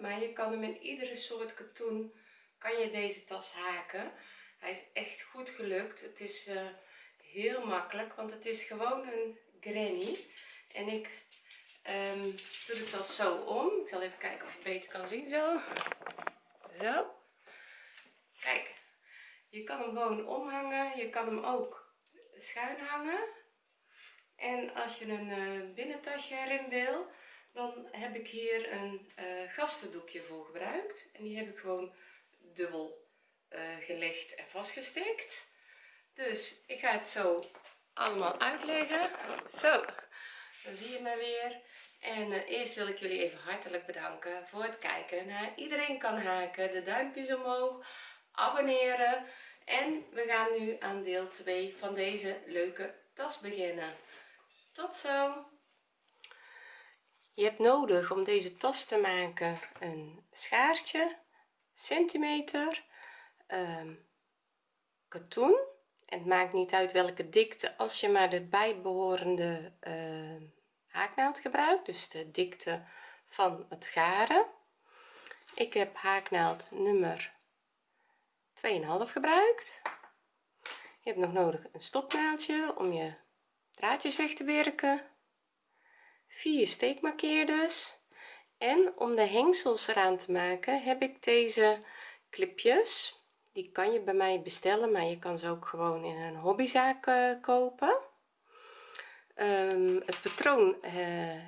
maar je kan hem in iedere soort katoen kan je deze tas haken. Hij is echt goed gelukt. Het is uh, heel makkelijk want het is gewoon een granny. En ik um, doe de tas zo om. Ik zal even kijken of je beter kan zien. Zo. Zo. Kijk. Je kan hem gewoon omhangen. Je kan hem ook schuin hangen. En als je een uh, binnentasje erin wil dan heb ik hier een uh, gastendoekje voor gebruikt. En die heb ik gewoon dubbel uh, gelegd en vastgestikt dus ik ga het zo allemaal uitleggen. Zo dan zie je me weer. En uh, eerst wil ik jullie even hartelijk bedanken voor het kijken iedereen kan haken. De duimpjes omhoog abonneren. En we gaan nu aan deel 2 van deze leuke tas beginnen. Tot zo je hebt nodig om deze tas te maken een schaartje centimeter um, katoen. En het maakt niet uit welke dikte als je maar de bijbehorende uh, haaknaald gebruikt dus de dikte van het garen. Ik heb haaknaald nummer 2,5 gebruikt. Je hebt nog nodig een stopnaaldje om je draadjes weg te werken vier steekmarkeerders. En om de hengsels eraan te maken heb ik deze clipjes. Die kan je bij mij bestellen maar je kan ze ook gewoon in een hobbyzaak uh, kopen. Um, het patroon uh,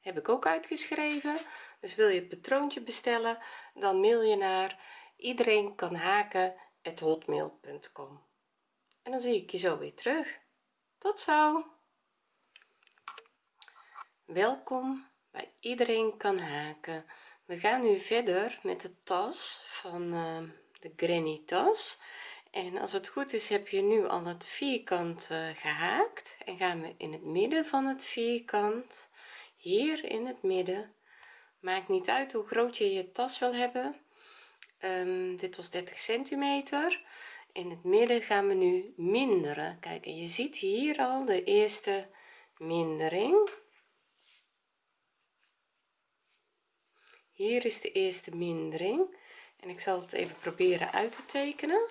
heb ik ook uitgeschreven. Dus wil je het patroontje bestellen dan mail je naar iedereen kan haken hotmail.com en dan zie ik je zo weer terug. Tot zo welkom bij iedereen kan haken. We gaan nu verder met de tas van uh, de granny tas. En als het goed is heb je nu al het vierkant uh, gehaakt en gaan we in het midden van het vierkant hier in het midden. Maakt niet uit hoe groot je je tas wil hebben. Um, dit was 30 centimeter. In het midden gaan we nu minderen. Kijk en je ziet hier al de eerste mindering hier is de eerste mindering. En ik zal het even proberen uit te tekenen.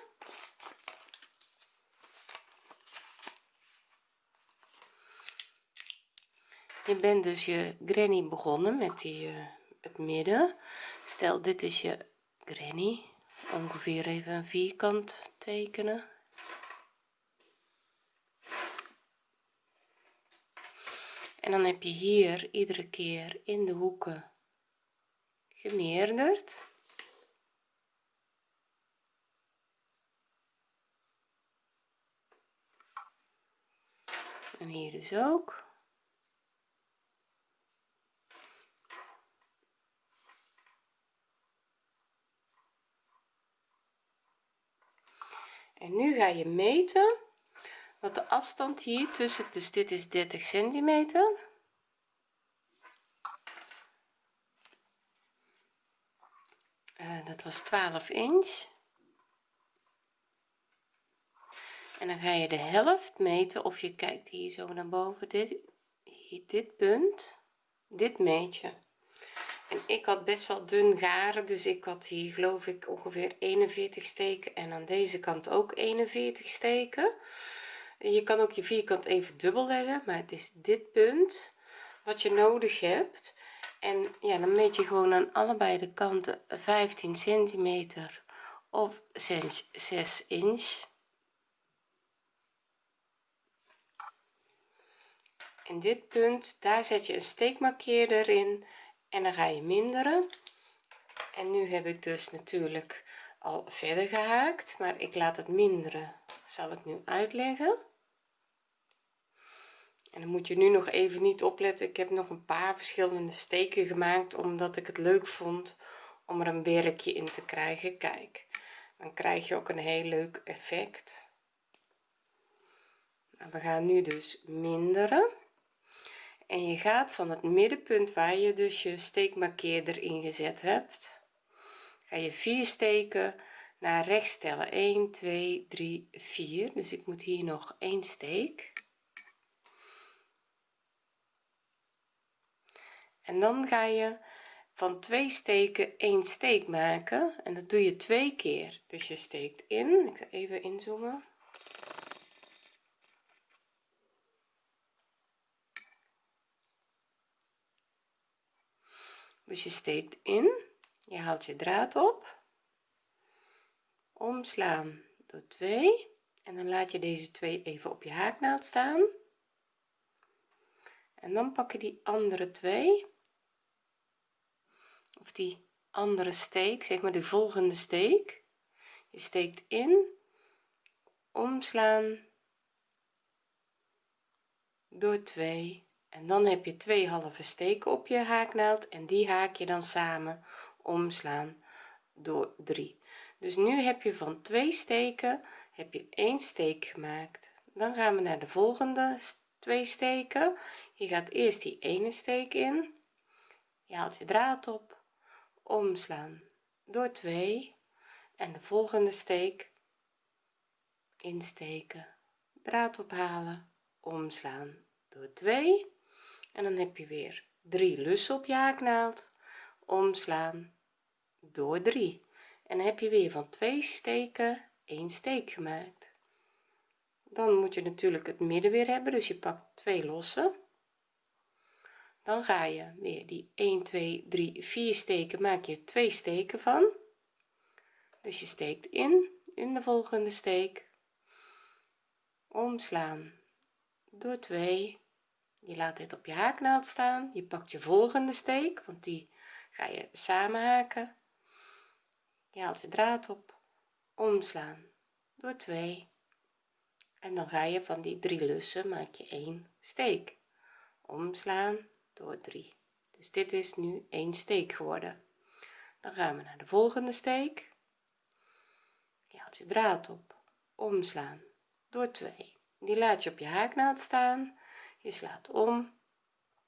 Je bent dus je granny begonnen met die uh, het midden. Stel dit is je granny. Ongeveer even een vierkant tekenen. En dan heb je hier iedere keer in de hoeken gemeerderd. En hier dus ook. En nu ga je meten wat de afstand hier tussen dus dit is 30 centimeter uh, dat was 12 inch. En dan ga je de helft meten of je kijkt hier zo naar boven. Dit hier, dit punt dit meet je en ik had best wel dun garen dus ik had hier geloof ik ongeveer 41 steken en aan deze kant ook 41 steken. Je kan ook je vierkant even dubbel leggen maar het is dit punt wat je nodig hebt en ja dan meet je gewoon aan allebei de kanten 15 centimeter of 6 inch. En dit punt daar zet je een steekmarkeerder in en dan ga je minderen. En nu heb ik dus natuurlijk al verder gehaakt maar ik laat het minderen. Zal ik nu uitleggen en dan moet je nu nog even niet opletten. Ik heb nog een paar verschillende steken gemaakt omdat ik het leuk vond om er een werkje in te krijgen. Kijk dan krijg je ook een heel leuk effect. Nou, we gaan nu dus minderen. En je gaat van het middenpunt waar je dus je steekmarkeerder ingezet hebt ga je vier steken naar rechts tellen. 1 2 3 4 dus ik moet hier nog één steek en dan ga je van twee steken één steek maken en dat doe je twee keer. Dus je steekt in ik ga even inzoomen. Dus je steekt in je haalt je draad op. Omslaan door 2 en dan laat je deze twee even op je haaknaald staan en dan pak je die andere twee of die andere steek zeg maar de volgende steek. Je steekt in omslaan door 2 en dan heb je twee halve steken op je haaknaald en die haak je dan samen omslaan door 3 dus nu heb je van twee steken heb je één steek gemaakt. Dan gaan we naar de volgende twee steken je gaat eerst die ene steek in. Je haalt je draad op. Omslaan door 2 en de volgende steek insteken. Draad ophalen. Omslaan door 2 en dan heb je weer 3 lussen op je haaknaald. Omslaan door 3 en dan heb je weer van twee steken één steek gemaakt. Dan moet je natuurlijk het midden weer hebben dus je pakt twee losse dan ga je weer die 1 2 3 4 steken maak je twee steken van. Dus je steekt in in de volgende steek. Omslaan. Door 2 je laat dit op je haaknaald staan. Je pakt je volgende steek want die ga je samen haken. Je haalt je draad op. Omslaan. Door 2 en dan ga je van die drie lussen maak je één steek. Omslaan door 3 dus dit is nu één steek geworden. Dan gaan we naar de volgende steek. Je haalt je draad op. Omslaan. Door 2 die laat je op je haaknaald staan. Je slaat om.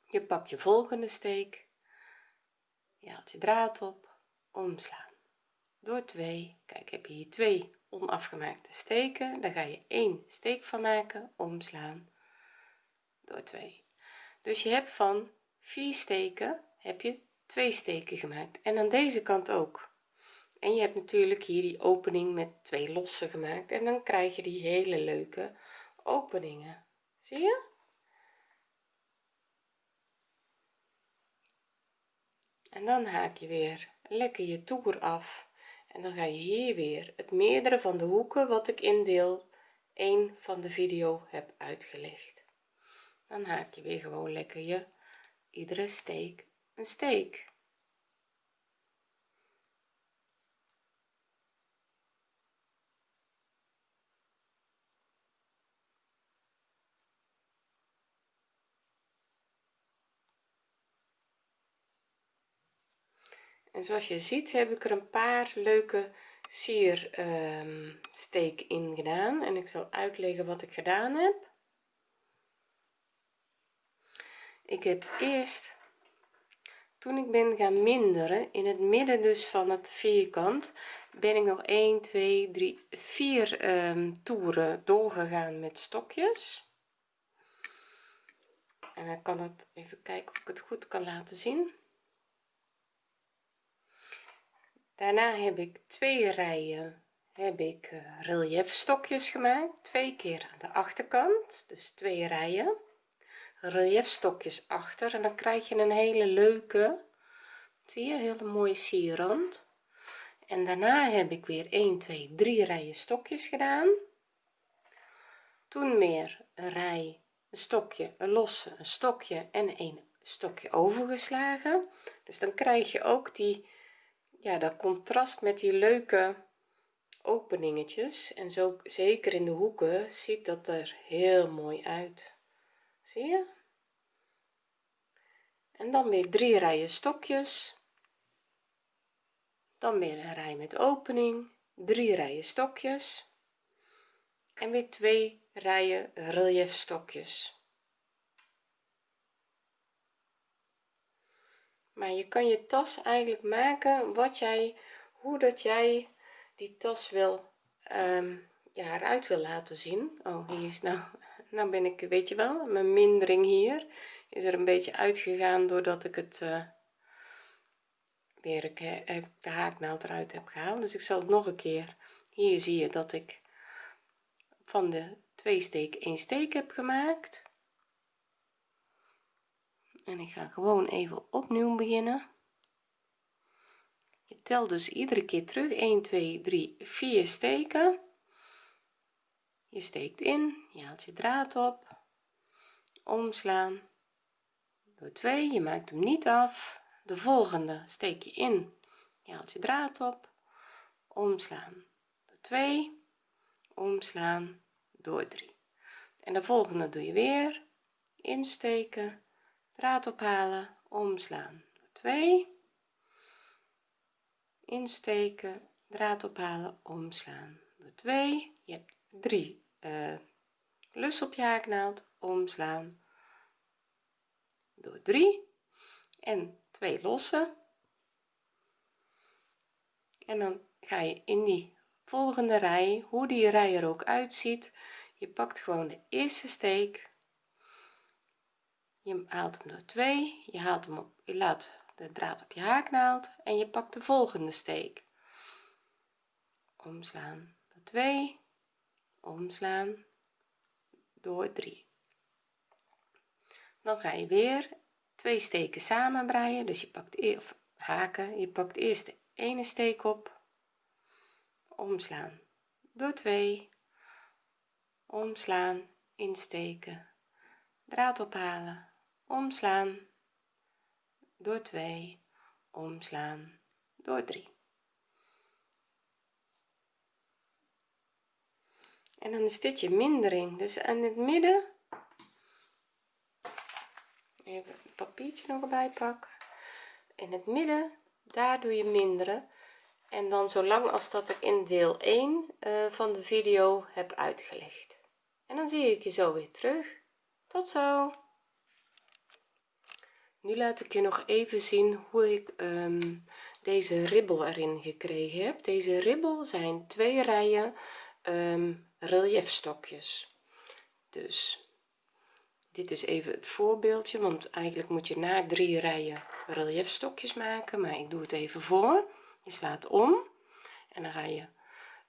Je pakt je volgende steek. Je haalt je draad op. Omslaan. Door 2 kijk heb je hier twee onafgemaakte steken? Daar ga je één steek van maken. Omslaan. Door 2 dus je hebt van 4 steken heb je twee steken gemaakt en aan deze kant ook. En je hebt natuurlijk hier die opening met twee losse gemaakt en dan krijg je die hele leuke openingen. Zie je? En dan haak je weer lekker je toer af en dan ga je hier weer het meerdere van de hoeken wat ik in deel 1 van de video heb uitgelegd. Dan haak je weer gewoon lekker je iedere steek een steek. En zoals je ziet heb ik er een paar leuke sier um, in gedaan. En ik zal uitleggen wat ik gedaan heb ik heb eerst toen ik ben gaan minderen in het midden dus van het vierkant ben ik nog 1 2 3 4 um, toeren doorgegaan met stokjes. En dan kan het even kijken of ik het goed kan laten zien. Daarna heb ik twee rijen heb ik uh, relief stokjes gemaakt twee keer aan de achterkant dus twee rijen relief stokjes achter en dan krijg je een hele leuke zie je hele mooie sierrand. En daarna heb ik weer 1 2 3 rijen stokjes gedaan. Toen weer een rij een stokje een losse een stokje en een stokje overgeslagen. Dus dan krijg je ook die ja dat contrast met die leuke openingetjes. En zo zeker in de hoeken ziet dat er heel mooi uit zie je? En dan weer drie rijen stokjes. Dan weer een rij met opening. Drie rijen stokjes. En weer twee rijen relief stokjes. Maar je kan je tas eigenlijk maken wat jij hoe dat jij die tas wil um, ja eruit wil laten zien. Oh hier is nou nou ben ik weet je wel mijn mindering hier is er een beetje uitgegaan doordat ik het uh, weer heb de haaknaald eruit heb gehaald. Dus ik zal het nog een keer hier zie je dat ik van de twee steek één steek heb gemaakt. En ik ga gewoon even opnieuw beginnen. Je telt dus iedere keer terug 1 2 3 4 steken je steekt in je haalt je draad op. Omslaan. Door 2 je maakt hem niet af. De volgende steek je in je haalt je draad op. Omslaan. Door 2 omslaan. Door 3 en de volgende doe je weer. Insteken draad ophalen omslaan. Door 2 insteken draad ophalen omslaan. Door 2 je hebt 3 uh, lus op je haaknaald omslaan. Door 3 en 2 lossen en dan ga je in die volgende rij hoe die rij er ook uitziet. Je pakt gewoon de eerste steek. Je haalt hem door 2 je haalt hem op je laat de draad op je haaknaald en je pakt de volgende steek. Omslaan door 2 omslaan door 3 dan ga je weer twee steken samen breien dus je pakt of haken. Je pakt eerst de ene steek op. Omslaan door 2 omslaan insteken. Draad ophalen. Omslaan door 2 omslaan door 3 en dan is dit je mindering. Dus aan het midden even een papiertje nog erbij pakken. In het midden daar doe je minderen. En dan zolang als dat ik in deel 1 uh, eh, van de video heb uitgelegd. En dan zie ik je zo weer terug. Tot zo. Nu laat ik je nog even zien hoe ik um, deze ribbel erin gekregen heb. Deze ribbel zijn twee rijen um, reliefstokjes dus dit is even het voorbeeldje want eigenlijk moet je na drie rijen reliefstokjes maken maar ik doe het even voor. Je slaat om en dan ga je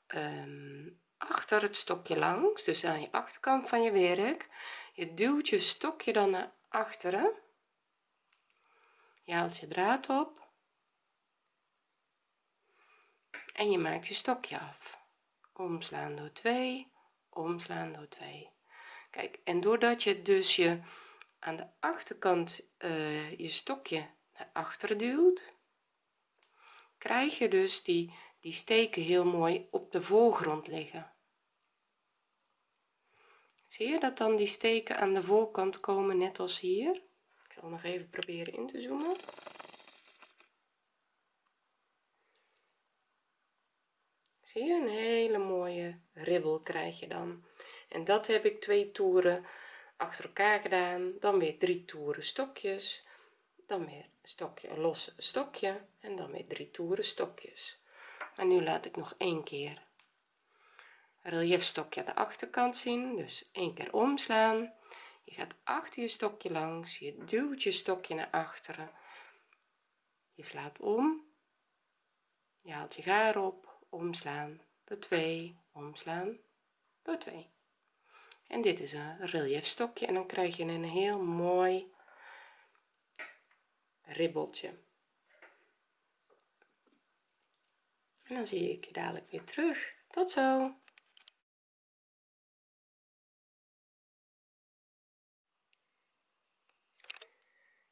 um, achter het stokje langs dus aan je achterkant van je werk. Je duwt je stokje dan naar achteren. Je haalt je draad op. En je maakt je stokje af omslaan door 2 omslaan door 2 kijk en doordat je dus je aan de achterkant uh, je stokje naar achteren duwt krijg je dus die die steken heel mooi op de voorgrond liggen. Zie je dat dan die steken aan de voorkant komen net als hier? Ik zal nog even proberen in te zoomen zie je? Een hele mooie ribbel krijg je dan. En dat heb ik twee toeren achter elkaar gedaan. Dan weer drie toeren stokjes. Dan weer stokje een los stokje. En dan weer drie toeren stokjes. Maar nu laat ik nog één keer relief stokje aan de achterkant zien. Dus één keer omslaan. Je gaat achter je stokje langs. Je duwt je stokje naar achteren. Je slaat om. Je haalt je gaar op omslaan door 2 omslaan door 2 en dit is een relief stokje en dan krijg je een heel mooi ribbeltje. En dan zie ik je dadelijk weer terug. Tot zo!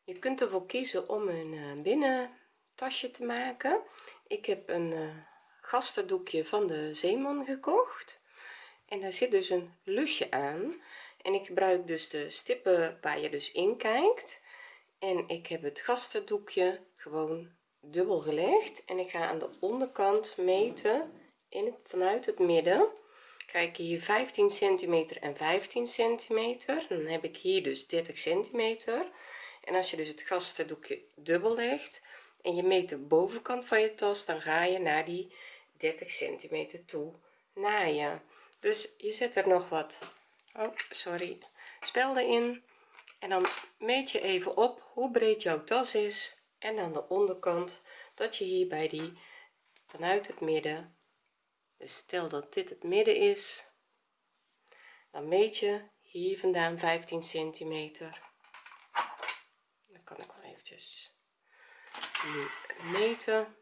Je kunt ervoor kiezen om een uh, binnen tasje te maken. Ik heb een uh, gastendoekje van de zeeman gekocht. En daar zit dus een lusje aan. En ik gebruik dus de stippen waar je dus in kijkt. En ik heb het gastendoekje gewoon dubbel gelegd. En ik ga aan de onderkant meten in vanuit het midden. Kijk hier 15 centimeter en 15 centimeter. Dan heb ik hier dus 30 centimeter. En als je dus het gastendoekje dubbel legt en je meet de bovenkant van je tas dan ga je naar die 30 centimeter toe naaien. Dus je zet er nog wat. Oh sorry. Spelden in en dan meet je even op hoe breed jouw tas is. En aan de onderkant dat je hier bij die vanuit het midden dus stel dat dit het midden is dan meet je hier vandaan 15 centimeter. Dan kan ik wel eventjes meten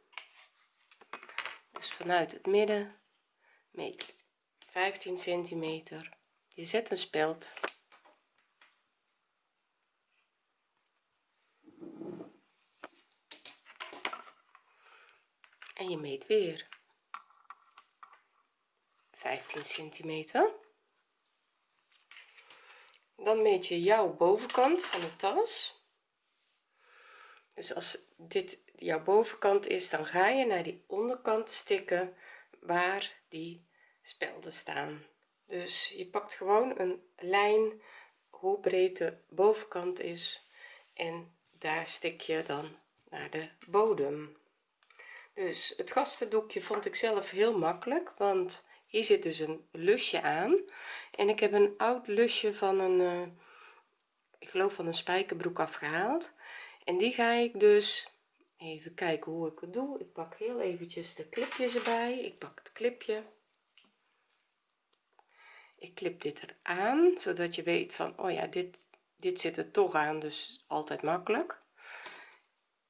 dus vanuit het midden meet je 15 centimeter. Je zet een speld. En je meet weer. 15 centimeter. Dan meet je jouw bovenkant van de tas dus als dit jouw bovenkant is dan ga je naar die onderkant stikken waar die spelden staan. Dus je pakt gewoon een lijn hoe breed de bovenkant is en daar stik je dan naar de bodem. Dus het gastendoekje vond ik zelf heel makkelijk want hier zit dus een lusje aan. En ik heb een oud lusje van een uh, ik geloof van een spijkerbroek afgehaald en die ga ik dus even kijken hoe ik het doe. Ik pak heel eventjes de clipjes erbij. Ik pak het clipje. Ik klip dit eraan zodat je weet van oh ja dit dit zit er toch aan dus altijd makkelijk.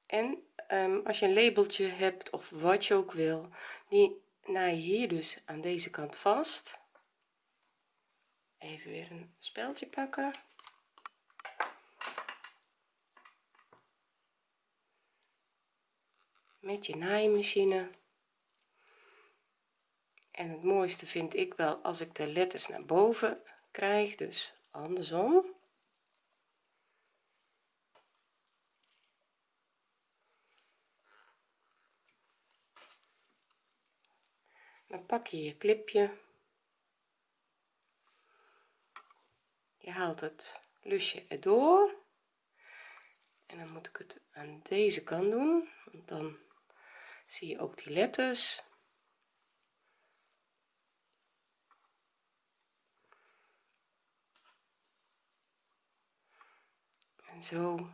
En um, als je een labeltje hebt of wat je ook wil die naai je hier dus aan deze kant vast. Even weer een speldje pakken met je naaimachine. En het mooiste vind ik wel als ik de letters naar boven krijg dus andersom. Dan pak je je clipje. Je haalt het lusje erdoor. En dan moet ik het aan deze kant doen want dan zie je ook die letters? En zo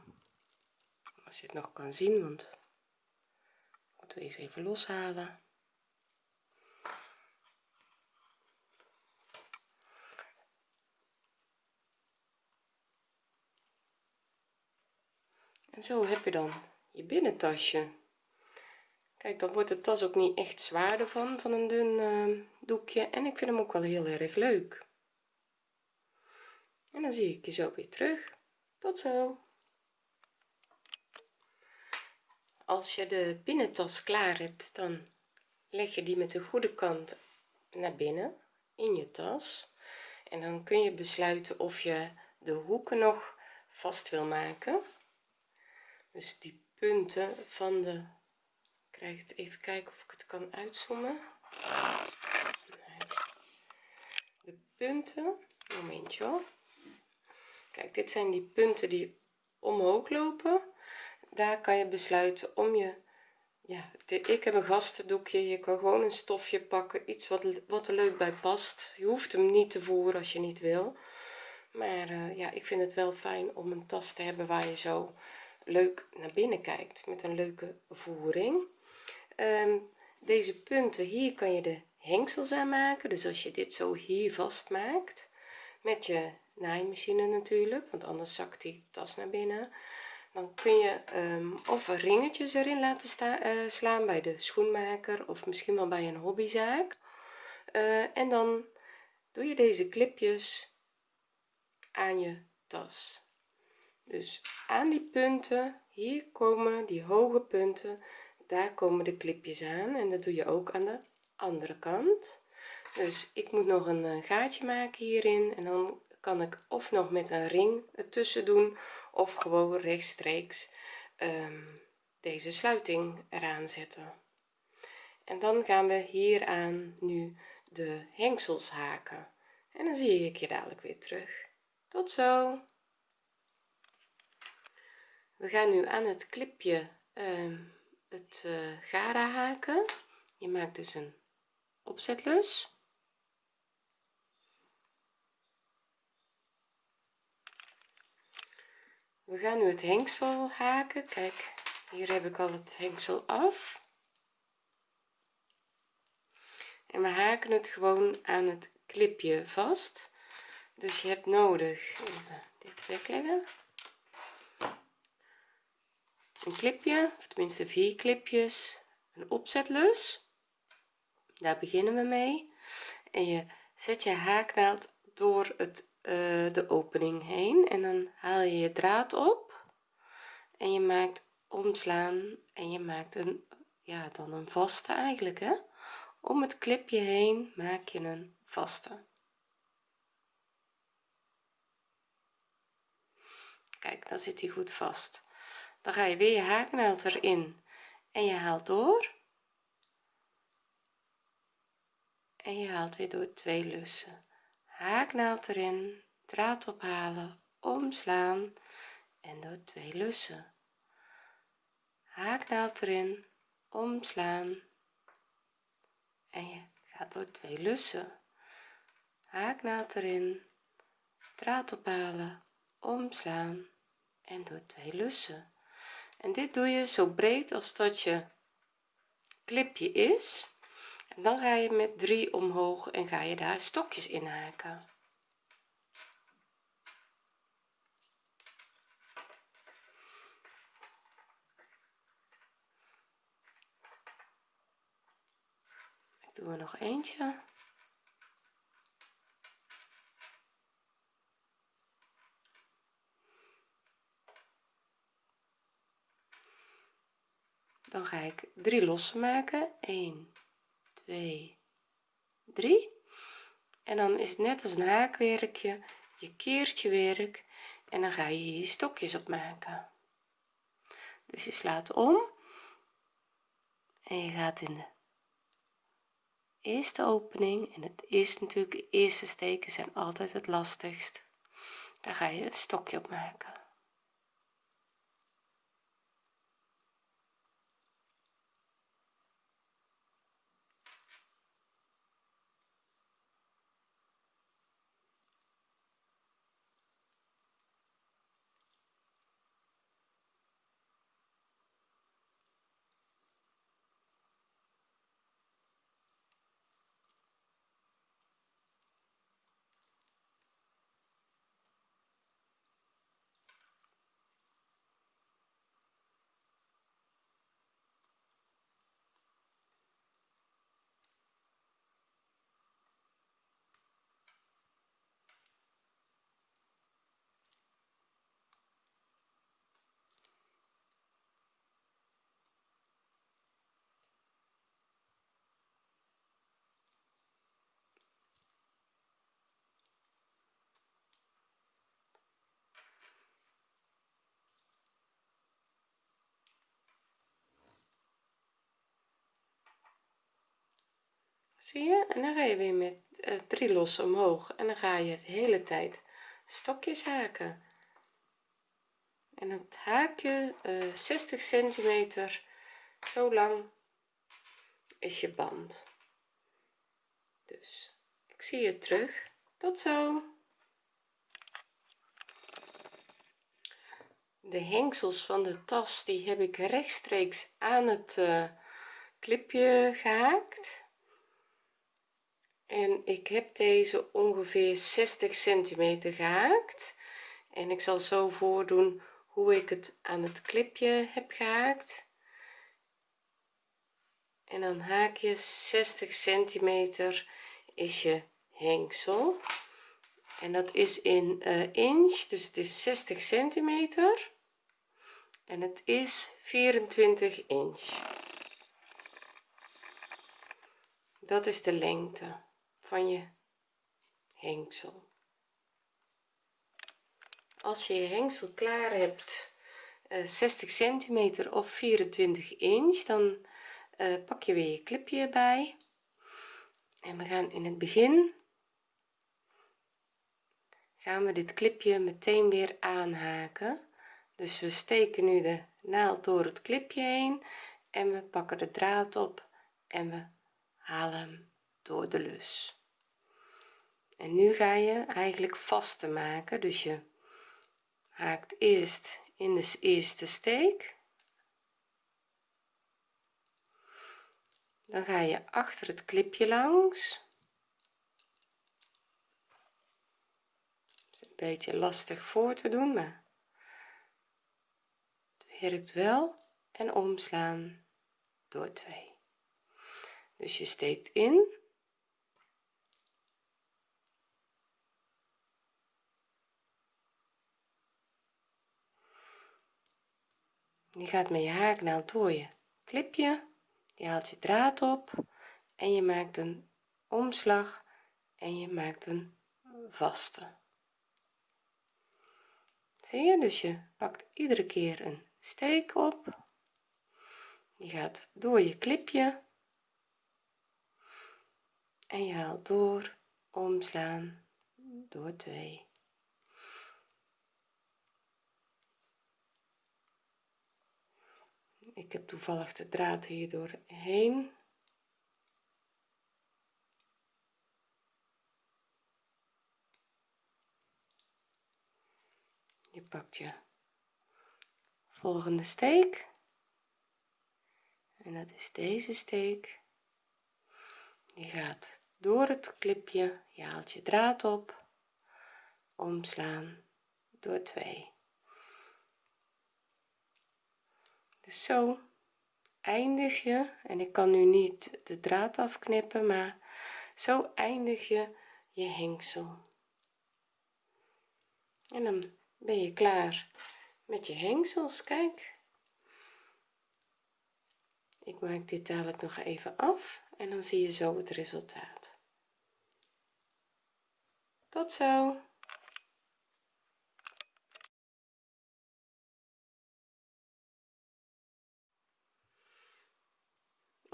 als je het nog kan zien want moeten we eens even loshalen. En zo heb je dan je binnentasje dan wordt de tas ook niet echt zwaarder van van een dun uh, doekje. En ik vind hem ook wel heel erg leuk. En dan zie ik je zo weer terug. Tot zo. Als je de binnentas klaar hebt dan leg je die met de goede kant naar binnen in je tas. En dan kun je besluiten of je de hoeken nog vast wil maken. Dus die punten van de krijg het even kijken of ik het kan uitzoomen. De punten. Momentje hoor. Kijk dit zijn die punten die omhoog lopen. Daar kan je besluiten om je ja ik heb een gastendoekje. Je kan gewoon een stofje pakken. Iets wat, wat er leuk bij past. Je hoeft hem niet te voeren als je niet wil. Maar uh, ja ik vind het wel fijn om een tas te hebben waar je zo leuk naar binnen kijkt. Met een leuke voering um, deze punten hier kan je de hengsels aan maken. Dus als je dit zo hier vastmaakt met je naaimachine natuurlijk want anders zakt die tas naar binnen dan kun je um, of ringetjes erin laten staan, uh, slaan bij de schoenmaker of misschien wel bij een hobbyzaak. Uh, en dan doe je deze clipjes aan je tas. Dus aan die punten hier komen die hoge punten daar komen de clipjes aan en dat doe je ook aan de andere kant. Dus ik moet nog een eh, gaatje maken hierin en dan kan ik of nog met een ring ertussen doen of gewoon rechtstreeks um, deze sluiting eraan zetten. En dan gaan we hieraan nu de hengsels haken. En dan zie ik je dadelijk weer terug. Tot zo! We gaan nu aan het clipje uh, het uh, garen haken. Je maakt dus een opzetlus. We gaan nu het hengsel haken. Kijk hier heb ik al het hengsel af. En we haken het gewoon aan het klipje vast. Dus je hebt nodig even dit wegleggen een klipje of tenminste vier klipjes een opzetlus daar beginnen we mee. En je zet je haaknaald door het uh, de opening heen en dan haal je je draad op en je maakt omslaan en je maakt een ja dan een vaste eigenlijk hè. Om het klipje heen maak je een vaste. Kijk dan zit hij goed vast dan ga je weer je haaknaald erin en je haalt door. En je haalt weer door twee lussen. Haaknaald erin draad ophalen omslaan. En door twee lussen. Haaknaald erin omslaan. En je gaat door twee lussen. Haaknaald erin draad ophalen omslaan. En door twee lussen en dit doe je zo breed als dat je klipje is. En dan ga je met 3 omhoog en ga je daar stokjes in haken. Ik doe er nog eentje ga ik drie lossen maken. 1 2 3 en dan is het net als een haakwerkje. Je keertje werk en dan ga je je stokjes opmaken. Dus je slaat om en je gaat in de eerste opening. En het is natuurlijk de eerste steken zijn altijd het lastigst. Daar ga je een stokje op maken zie je? En dan ga je weer met uh, drie lossen omhoog. En dan ga je de hele tijd stokjes haken. En het haakje uh, 60 centimeter zo lang is je band. Dus ik zie je terug. Tot zo. De hengsels van de tas die heb ik rechtstreeks aan het uh, clipje gehaakt en ik heb deze ongeveer 60 centimeter gehaakt. En ik zal zo voordoen hoe ik het aan het clipje heb gehaakt. En dan haak je 60 centimeter is je hengsel. En dat is in uh, inch dus het is 60 centimeter. En het is 24 inch. Dat is de lengte van je hengsel. Als je je hengsel klaar hebt uh, 60 centimeter of 24 inch dan uh, pak je weer je clipje erbij. En we gaan in het begin gaan we dit clipje meteen weer aanhaken. Dus we steken nu de naald door het clipje heen en we pakken de draad op en we halen hem door de lus en nu ga je eigenlijk vaste maken. Dus je haakt eerst in de eerste steek. Dan ga je achter het klipje langs. Is een beetje lastig voor te doen maar het werkt wel. En omslaan door 2 dus je steekt in je gaat met je haaknaald door je klipje je haalt je draad op en je maakt een omslag en je maakt een vaste. Zie je? Dus je pakt iedere keer een steek op. Je gaat door je klipje en je haalt door omslaan door 2 ik heb toevallig de draad hier doorheen. Je pakt je volgende steek. En dat is deze steek. Je gaat door het klipje je haalt je draad op. Omslaan door 2 dus zo eindig je en ik kan nu niet de draad afknippen maar zo eindig je je hengsel. En dan ben je klaar met je hengsels kijk. Ik maak dit dadelijk nog even af en dan zie je zo het resultaat. Tot zo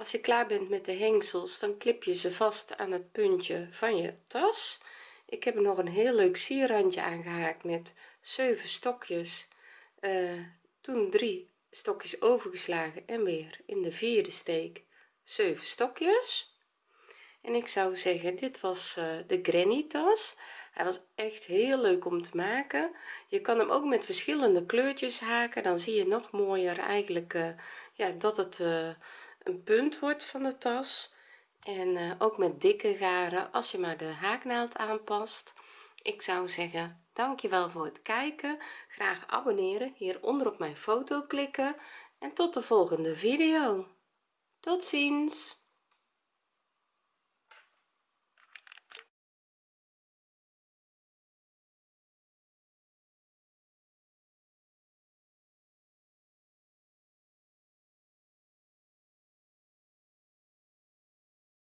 als je klaar bent met de hengsels dan klip je ze vast aan het puntje van je tas. Ik heb nog een heel leuk sierrandje aangehaakt met 7 stokjes. Uh, toen drie stokjes overgeslagen en weer in de vierde steek 7 stokjes. En ik zou zeggen dit was uh, de granny tas. Hij was echt heel leuk om te maken. Je kan hem ook met verschillende kleurtjes haken. Dan zie je nog mooier eigenlijk uh, ja dat het een punt wordt van de tas. En uh, ook met dikke garen als je maar de haaknaald aanpast. Ik zou zeggen dankjewel voor het kijken. Graag abonneren hieronder op mijn foto klikken. En tot de volgende video. Tot ziens